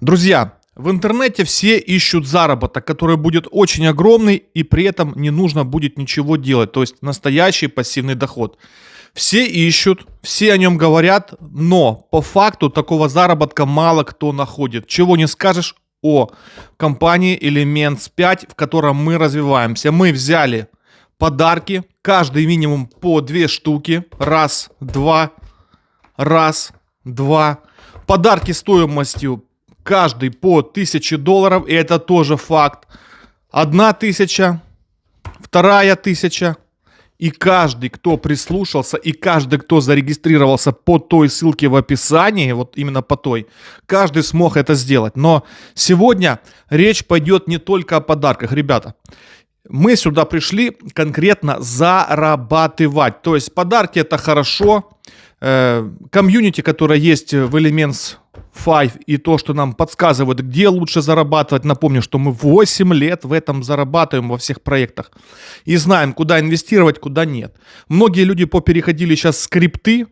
Друзья, в интернете все ищут заработок, который будет очень огромный и при этом не нужно будет ничего делать. То есть настоящий пассивный доход. Все ищут, все о нем говорят, но по факту такого заработка мало кто находит. Чего не скажешь о компании Elements 5, в котором мы развиваемся. Мы взяли подарки, каждый минимум по две штуки. Раз, два, раз, два. Подарки стоимостью каждый по 1000 долларов, и это тоже факт. Одна тысяча, вторая тысяча, и каждый, кто прислушался, и каждый, кто зарегистрировался по той ссылке в описании, вот именно по той, каждый смог это сделать. Но сегодня речь пойдет не только о подарках, ребята. Мы сюда пришли конкретно зарабатывать. То есть подарки это хорошо, комьюнити, которое есть в Elements 5 и то, что нам подсказывают, где лучше зарабатывать. Напомню, что мы 8 лет в этом зарабатываем во всех проектах и знаем, куда инвестировать, куда нет. Многие люди попереходили сейчас скрипты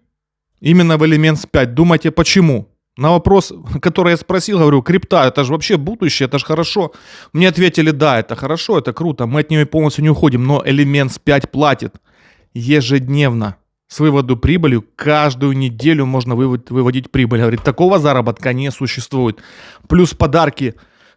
именно в Elements 5. Думаете, почему? На вопрос, который я спросил, говорю, крипта, это же вообще будущее, это же хорошо. Мне ответили, да, это хорошо, это круто, мы от нее полностью не уходим, но Elements 5 платит ежедневно с выводу прибыли каждую неделю можно выводить прибыль. Говорит, такого заработка не существует. Плюс подарки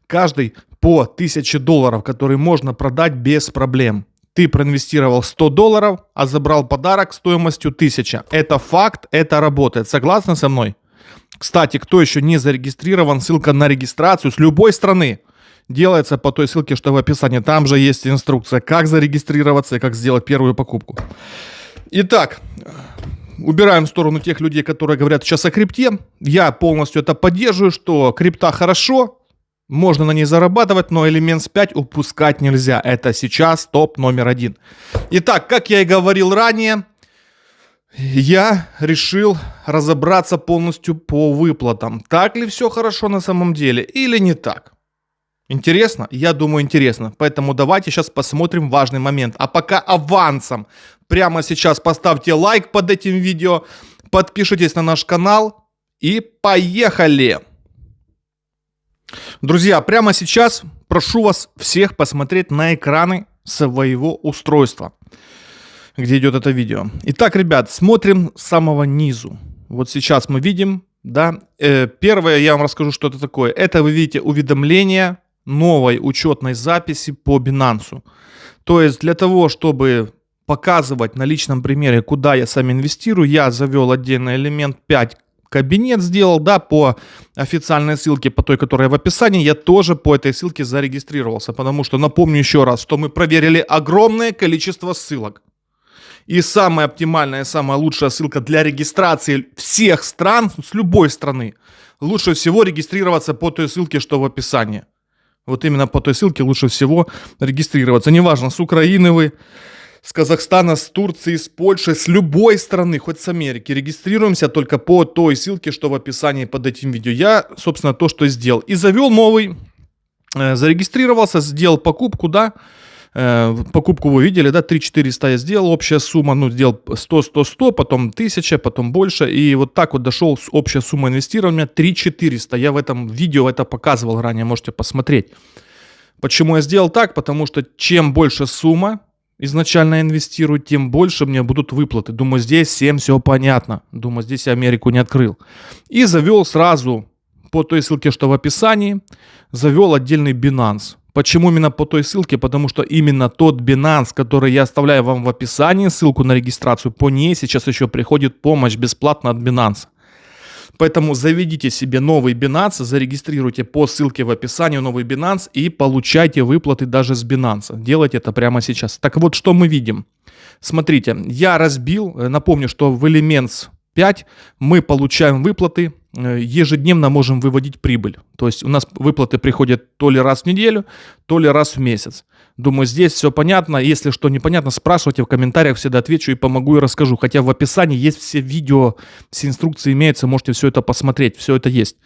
каждый по 1000 долларов, которые можно продать без проблем. Ты проинвестировал 100 долларов, а забрал подарок стоимостью 1000. Это факт, это работает. Согласны со мной? Кстати, кто еще не зарегистрирован, ссылка на регистрацию с любой страны делается по той ссылке, что в описании. Там же есть инструкция, как зарегистрироваться и как сделать первую покупку. Итак, убираем в сторону тех людей, которые говорят сейчас о крипте. Я полностью это поддерживаю, что крипта хорошо, можно на ней зарабатывать, но Elements 5 упускать нельзя. Это сейчас топ номер один. Итак, как я и говорил ранее, я решил разобраться полностью по выплатам. Так ли все хорошо на самом деле или не так? Интересно? Я думаю, интересно. Поэтому давайте сейчас посмотрим важный момент. А пока авансом прямо сейчас поставьте лайк под этим видео, подпишитесь на наш канал и поехали! Друзья, прямо сейчас прошу вас всех посмотреть на экраны своего устройства, где идет это видео. Итак, ребят, смотрим с самого низу. Вот сейчас мы видим, да, э, первое я вам расскажу, что это такое. Это вы видите уведомление новой учетной записи по Binance. То есть для того, чтобы показывать на личном примере, куда я сам инвестирую, я завел отдельный элемент 5 кабинет сделал, да, по официальной ссылке, по той, которая в описании, я тоже по этой ссылке зарегистрировался, потому что, напомню еще раз, что мы проверили огромное количество ссылок. И самая оптимальная, самая лучшая ссылка для регистрации всех стран, с любой страны, лучше всего регистрироваться по той ссылке, что в описании. Вот именно по той ссылке лучше всего регистрироваться. Неважно, с Украины вы, с Казахстана, с Турции, с Польши, с любой страны, хоть с Америки. Регистрируемся только по той ссылке, что в описании под этим видео. Я, собственно, то, что сделал. И завел новый, э, зарегистрировался, сделал покупку, да, Э, покупку вы видели, да, 3-400 я сделал, общая сумма, ну, сделал 100-100-100, потом 1000, потом больше, и вот так вот дошел общая сумма инвестирования 3-400. Я в этом видео это показывал ранее, можете посмотреть. Почему я сделал так? Потому что чем больше сумма изначально инвестирую, тем больше мне будут выплаты. Думаю, здесь всем все понятно. Думаю, здесь я Америку не открыл. И завел сразу по той ссылке, что в описании, завел отдельный Binance. Почему именно по той ссылке? Потому что именно тот Binance, который я оставляю вам в описании, ссылку на регистрацию, по ней сейчас еще приходит помощь бесплатно от Binance. Поэтому заведите себе новый Binance, зарегистрируйте по ссылке в описании новый Binance и получайте выплаты даже с Binance. Делайте это прямо сейчас. Так вот, что мы видим? Смотрите, я разбил, э, напомню, что в Elements 5 мы получаем выплаты ежедневно можем выводить прибыль. То есть у нас выплаты приходят то ли раз в неделю, то ли раз в месяц. Думаю, здесь все понятно. Если что непонятно, спрашивайте в комментариях, всегда отвечу и помогу и расскажу. Хотя в описании есть все видео, все инструкции имеются, можете все это посмотреть, все это есть.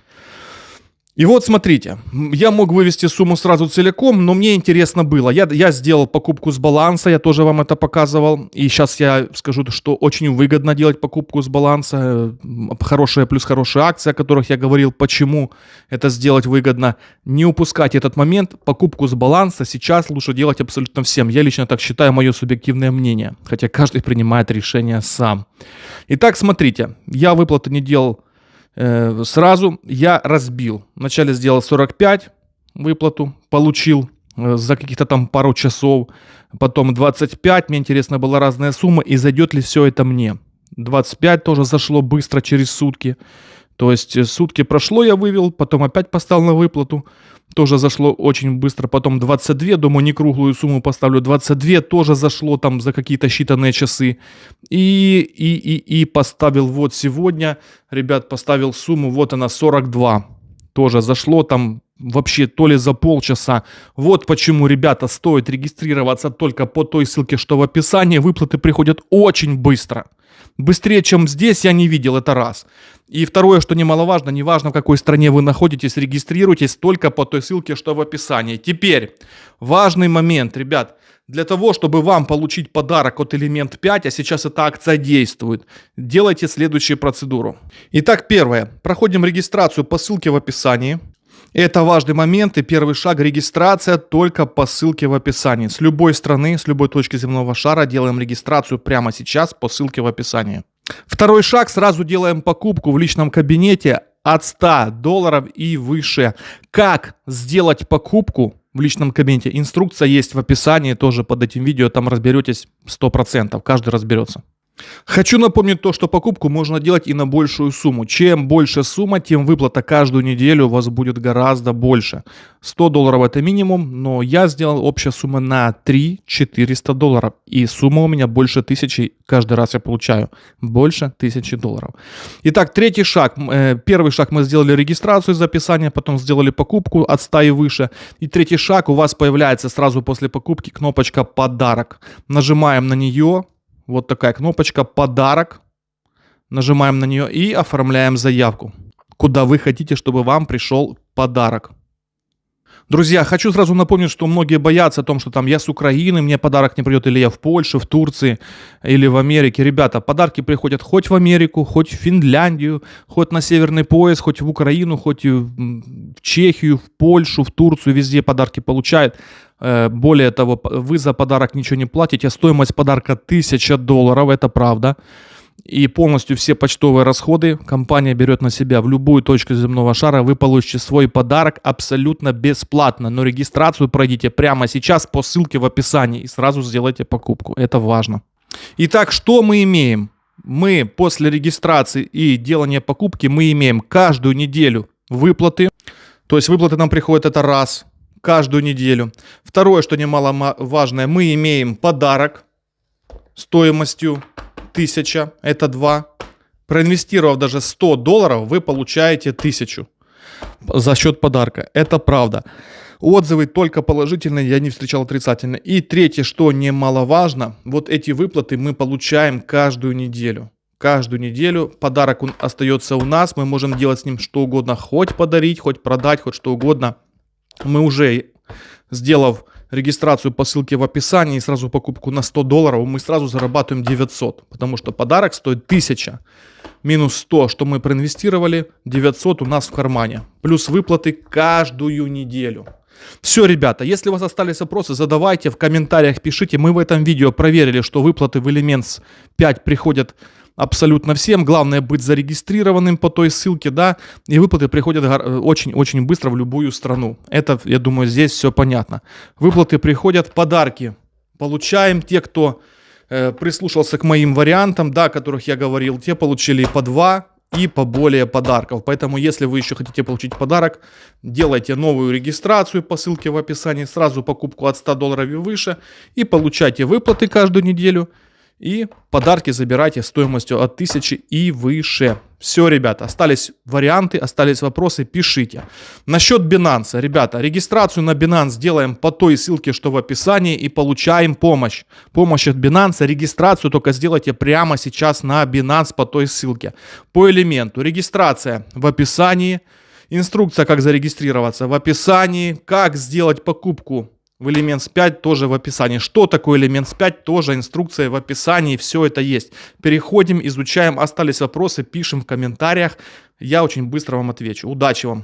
И вот смотрите, я мог вывести сумму сразу целиком, но мне интересно было. Я, я сделал покупку с баланса, я тоже вам это показывал. И сейчас я скажу, что очень выгодно делать покупку с баланса. Хорошая плюс хорошая акция, о которых я говорил, почему это сделать выгодно. Не упускать этот момент. Покупку с баланса сейчас лучше делать абсолютно всем. Я лично так считаю, мое субъективное мнение. Хотя каждый принимает решение сам. Итак, смотрите, я выплаты не делал э, сразу я разбил. Вначале сделал 45 выплату, получил э, за каких-то там пару часов, потом 25, мне интересно была разная сумма, и зайдет ли все это мне. 25 тоже зашло быстро через сутки. То есть э, сутки прошло, я вывел, потом опять поставил на выплату тоже зашло очень быстро. Потом 22, думаю, не круглую сумму поставлю. 22 тоже зашло там за какие-то считанные часы. И, и, и, и поставил вот сегодня, ребят, поставил сумму, вот она, 42. Тоже зашло там вообще то ли за полчаса. Вот почему, ребята, стоит регистрироваться только по той ссылке, что в описании. Выплаты приходят очень быстро. Быстрее, чем здесь, я не видел, это раз. И второе, что немаловажно, неважно в какой стране вы находитесь, регистрируйтесь только по той ссылке, что в описании. Теперь, важный момент, ребят. Для того, чтобы вам получить подарок от Элемент 5, а сейчас эта акция действует, делайте следующую процедуру. Итак, первое. Проходим регистрацию по ссылке в описании. Это важный момент и первый шаг регистрация только по ссылке в описании. С любой страны, с любой точки земного шара делаем регистрацию прямо сейчас по ссылке в описании. Второй шаг, сразу делаем покупку в личном кабинете от 100 долларов и выше. Как сделать покупку в личном кабинете? Инструкция есть в описании тоже под этим видео, там разберетесь 100%, каждый разберется. Хочу напомнить то, что покупку можно делать и на большую сумму. Чем больше сумма, тем выплата каждую неделю у вас будет гораздо больше. 100 долларов это минимум, но я сделал общая сумма на 3 400 долларов. И сумма у меня больше тысячи, каждый раз я получаю больше тысячи долларов. Итак, третий шаг. Э, первый шаг мы сделали регистрацию, записание, потом сделали покупку от 100 и выше. И третий шаг у вас появляется сразу после покупки кнопочка «Подарок». Нажимаем на нее, вот такая кнопочка «Подарок». Нажимаем на нее и оформляем заявку, куда вы хотите, чтобы вам пришел подарок. Друзья, хочу сразу напомнить, что многие боятся о том, что там я с Украины, мне подарок не придет, или я в Польше, в Турции, или в Америке. Ребята, подарки приходят хоть в Америку, хоть в Финляндию, хоть на Северный пояс, хоть в Украину, хоть в Чехию, в Польшу, в Турцию, везде подарки получают. Э, более того, вы за подарок ничего не платите, стоимость подарка 1000 долларов, это правда и полностью все почтовые расходы компания берет на себя в любую точку земного шара. Вы получите свой подарок абсолютно бесплатно. Но регистрацию пройдите прямо сейчас по ссылке в описании и сразу сделайте покупку. Это важно. Итак, что мы имеем? Мы после регистрации и делания покупки мы имеем каждую неделю выплаты. То есть выплаты нам приходят это раз каждую неделю. Второе, что немаловажное, мы имеем подарок стоимостью 1000, это 2. Проинвестировав даже 100 долларов, вы получаете 1000 за счет подарка. Это правда. Отзывы только положительные, я не встречал отрицательные. И третье, что немаловажно, вот эти выплаты мы получаем каждую неделю. Каждую неделю подарок он остается у нас, мы можем делать с ним что угодно, хоть подарить, хоть продать, хоть что угодно. Мы уже, сделав регистрацию по ссылке в описании и сразу покупку на 100 долларов, мы сразу зарабатываем 900, потому что подарок стоит 1000 минус 100, что мы проинвестировали, 900 у нас в кармане. Плюс выплаты каждую неделю. Все, ребята, если у вас остались вопросы, задавайте в комментариях, пишите. Мы в этом видео проверили, что выплаты в Elements 5 приходят абсолютно всем. Главное быть зарегистрированным по той ссылке, да, и выплаты приходят очень-очень быстро в любую страну. Это, я думаю, здесь все понятно. Выплаты приходят, подарки получаем. Те, кто э, прислушался к моим вариантам, да, о которых я говорил, те получили по два и поболее подарков. Поэтому, если вы еще хотите получить подарок, делайте новую регистрацию по ссылке в описании, сразу покупку от 100 долларов и выше, и получайте выплаты каждую неделю – и подарки забирайте стоимостью от 1000 и выше. Все, ребята, остались варианты, остались вопросы, пишите. Насчет Binance, ребята, регистрацию на Binance делаем по той ссылке, что в описании, и получаем помощь. Помощь от Binance, регистрацию только сделайте прямо сейчас на Binance по той ссылке. По элементу регистрация в описании, Инструкция, как зарегистрироваться в описании. Как сделать покупку в Elements 5 тоже в описании. Что такое Elements 5 тоже инструкция в описании. Все это есть. Переходим, изучаем. Остались вопросы, пишем в комментариях. Я очень быстро вам отвечу. Удачи вам!